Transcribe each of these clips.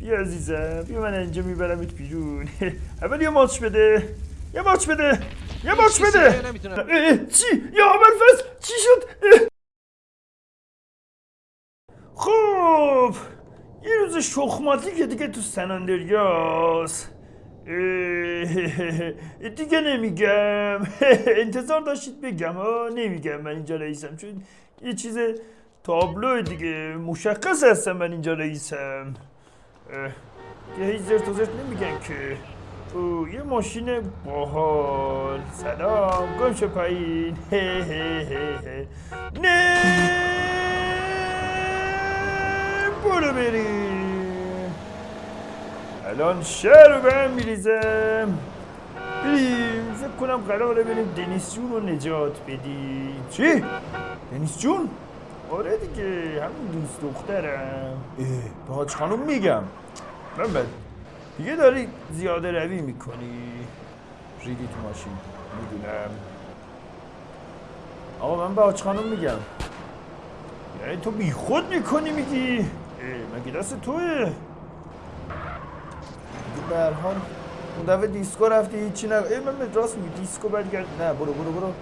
بیا عزیزم بیا من اینجا میبرمت بیرون. اول یه ماچ بده. یه ماچ بده. یه ماچ بده. اه، چی؟ یا ابوالفضل چی شد. خب یه روز شخماتی که دیگه تو سناندریاس دیگه نمیگم. انتظار داشتید بگم. ها نمیگم من اینجا رئیسم. چون یه چیز تابلو دیگه. مشخص هستم من اینجا رئیسم. که هیچ زرت و زرت نمیگن که. او یه ماشین باحال. سلام. گم شو پایین. هه هه هه. نه! برو بریم الان شهر رو به هم میریزم. بریم. فکر کنم قراره بریم دنیس جون رو نجات بدیم چی؟ دنیس جون؟ آره دیگه همون دوست دخترم اه به حاج خانم میگم. من بد دیگه داری زیاده روی می‌کنی. ریدی تو ماشین می‌دونم. آقا من به حاج خانم میگم. یعنی تو بی خود می‌کنی میگی؟ مگه دست توه؟ دیگه به هر حال اون دفعه دیسکو رفتی هیچی نگو ای من به راست میگی دیسکو برگرد نه برو برو برو.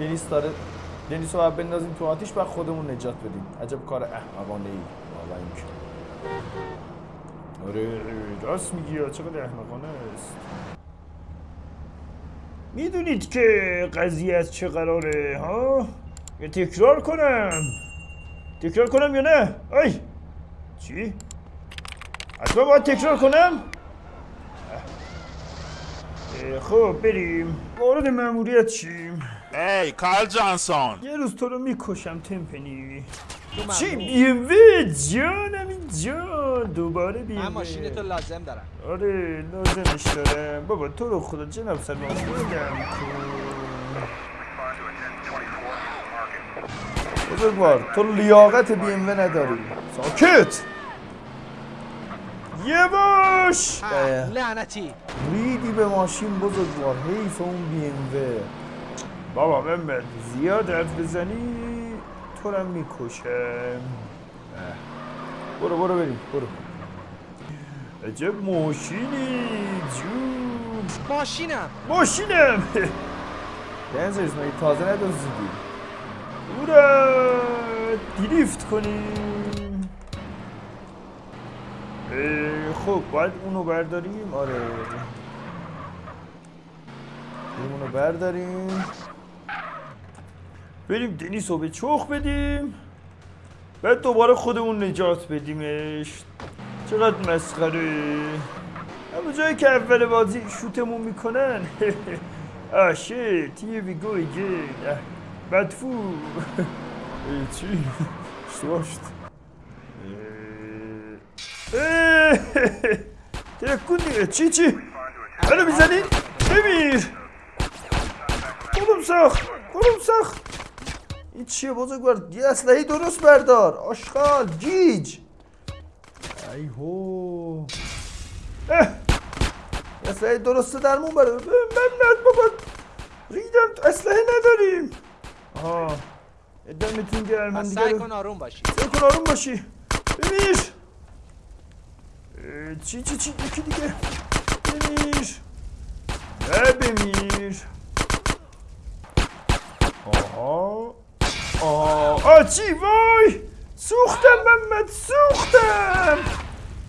دنیس داره رو باید بندازیم تو آتیش بعد خودمون نجات بدیم. عجب کار احمقانه ای آره راست میگی چقدر احمقانه است؟ می‌دونید که قضیه از چه قراره ها؟ یا تکرار کنم. تکرار کنم یا نه؟ ای! چی؟ حتما باید تکرار کنم؟ خب بریم. وارد مأموریت شیم. Hey, Carl Johnson. یه روز تو رو می‌کشم تمپنی. چی. بیموه جانم این جان دوباره من بیموه ماشین تو لازم دارم. آره لازمش دارم بابا تو رو خدا جناب سلمان بودم بزرگوار تو لیاقت بی ام نداری. ساکت! یه باش! اه، لعنتی. ریدی به ماشین بزرگوار حیف اون بی ام بابا محمد زیاد حرف بزنی تو رو می‌کشم اه. برو برو بریم. برو. عجب ماشینی جون ماشینم. ماشینم. دنزرز مگه تازه ندازیدی اورا دریفت کنیم. اه، خب باید اونو برداریم. آره. اونو برداریم. بریم دنیس رو به چخ بدیم بعد دوباره خودمون نجات بدیمش چقدر مسخره اما جایی که اول بازی شوتمون می‌کنن آه شیت here we go بدفو چی؟ اه، تکون دیگه چی چی؟ منو می‌زنی؟ بمیر کدوم ساخت؟ کدوم ساخت؟ این چیه بزرگوار؟ یه اسلحه درست بردار. آشغال گیج. ای هو. اسلحه درسته درمون بره. من نه بابا. ریدم اسلحه نداریم. آها. دمتون گرم من دیگه سعی کن آروم باشی. سعی کن آروم باشی. اه، چی چی چی؟ یکی دیگه. بمیر نه بمیر آها چی وای؟ سوختم محمد سوختم!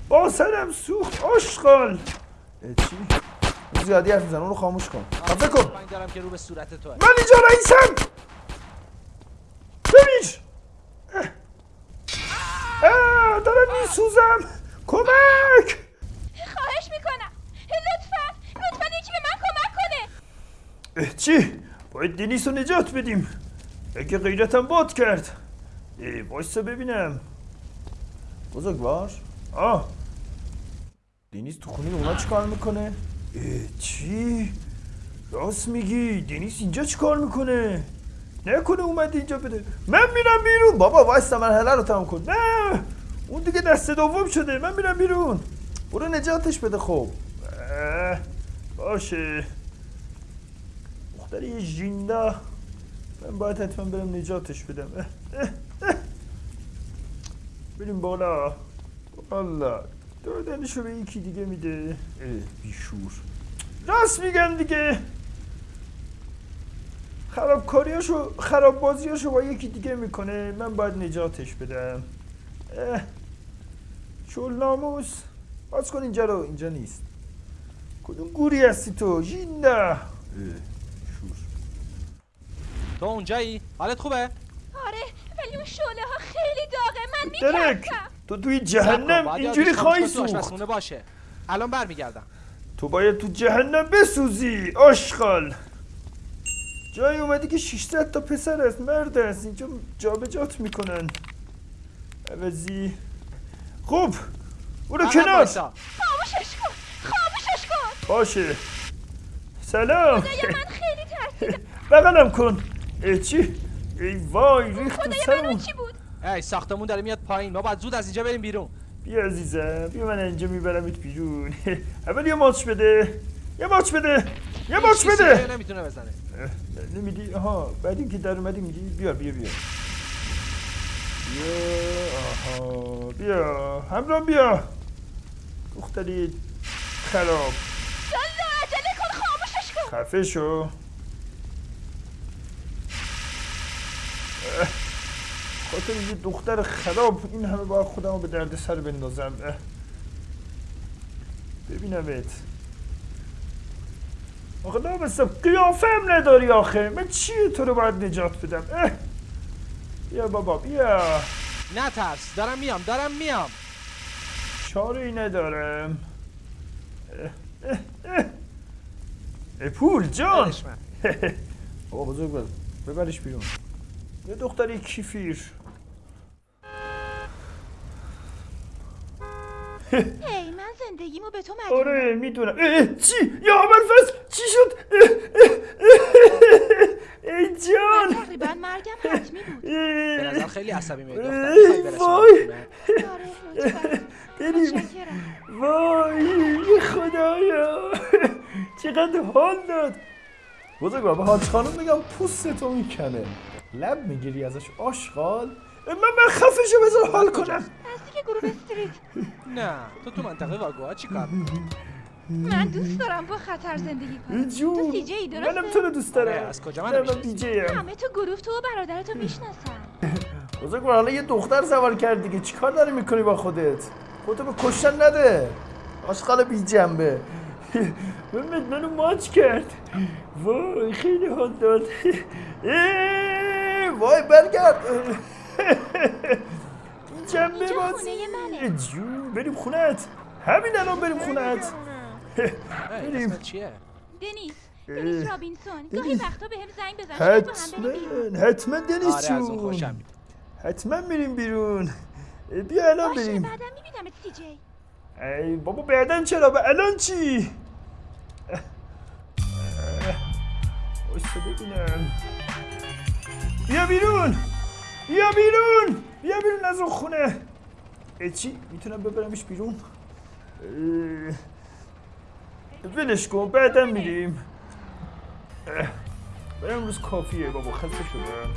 با سرم سوخت آشغال چی؟ زیادی حرف میزن اون رو خاموش کن. خفه کن من دارم که رو به صورت تو من اینجا رئیسم! ببین! اه. دارم میسوزم. کمک! خواهش می‌کنم. لطفا لطفا یکی به من کمک کنه. اه، چی؟ باید دنیس رو نجات بدیم. اگه غیرتم باد کرد. اه، وایسا ببینم بزرگوار آه دنیس تو خونه اونا چی کار می‌کنه؟ چی؟ راست میگی دنیس اینجا چی کار می‌کنه؟ نکنه اومد اینجا بده من میرم بیرون بابا وایسا مرحله رو تمام کن نه اون دیگه دست دوم شده من میرم بیرون برو نجاتش بده خب باشه دختر یه ژیندا من باید حتما برم نجاتش بدم اه، اه. بریم بالا. بالا دادنشو به یکی دیگه میده. بیشور. راست میگن دیگه. خرابکاریاشو خراب بازیاشو با یکی دیگه می‌کنه. من باید نجاتش بدم. اه، شل ناموس. باز کن اینجا رو. اینجا نیست. کدوم گوری هستی تو؟ ژیندا اه، شور. تو اونجایی؟ حالت خوبه؟ اون شعله ها خیلی داغه. من میترسم تو توی جهنم اینجوری خواهی سوخت. باشه. الان برمیگردم. تو باید تو جهنم بسوزی آشغال. جایی اومدی که 600 تا پسر است مرد است. اینجا جابجات می‌کنن. عوضی. خوب برو کنار. خاموشش کن خاموشش کن. باشه. سلام. خدایا من خیلی ترسیدم. بغلم کن. چی؟ ای وای ریخت تو سرمون چی بود؟ ای ساختمون داره میاد پایین. ما باید زود از اینجا بریم بیرون. بیا عزیزم بیا من اینجا میبرمت بیرون اول یه ماچ بده. یه ماچ بده. یه ماچ بده. نمی‌تونه بزنه. نمیدی؟ آها بعد اینکه در اومدی میدی بیا بیا بیا. بیا آها بیا. همراه بیا. دختری خراب. یالا عجله کن خاموشش کن. خفه شو. خاطر یه دختر خراب این همه باید خودمو به درد سر بندازم. ببینمت. آخه نامستم قیافه هم نداری آخه. من چیه تو رو باید نجات بدم؟ اه. بیا بابا بیا. نترس دارم میام دارم میام. چاره ای ندارم. اه، اه، اه. پول جان. بابا بزرگ بر ببرش بیرون. یه دختری کیفیر هی من زندگیمو به تو مدیونم آره می‌دونم چی یا ابوالفضل چی شد ای من جان تقریبا مرگم حتمی بود به نظر خیلی عصبی میاد وای. آره بریم وای خدایا چقدر حال داد بزرگ بابا حاج خانم میگم پوست تو می‌کنه لب می‌گیری ازش؟ آشغال؟ من من خفه شو بذار حال کنم. نزدیک گروه استریت. نه تو تو منطقه واگوها چی کار؟ من دوست دارم با خطر زندگی کنم. تو سی جی درسته؟ منم تو رو دوست دارم. آره، از کجا من همه تو گروه تو و برادرتو می‌شناسم بزرگ حالا یه دختر سوار کرد دیگه چیکار داری می‌کنی با خودت؟ خودتو به کشتن نده. آشغال بی جنبه محمد منو ماچ کرد. وای خیلی حال داد. وای برگرد. این جنبه اینجا باز خونه منه. جون بریم خونت همین الان بریم خونت بریم. اه. دنیس. رابینسون گاهی. وقتا زنگ بزن با هم بریم بیرون. حتما حتما اون جون. حتما میریم بیرون. بیا الان باشه بریم. بعدا میبینمت سی جی ای بابا بعدن چرا؟ به الان چی؟ بایستا ببینم بیا بیرون! بیا بیرون! بیا بیرون از اون خونه! چی؟ می‌تونم ببرمش بیرون؟ ولش کن بعدم میریم. برای امروز کافیه بابا خسته شدم.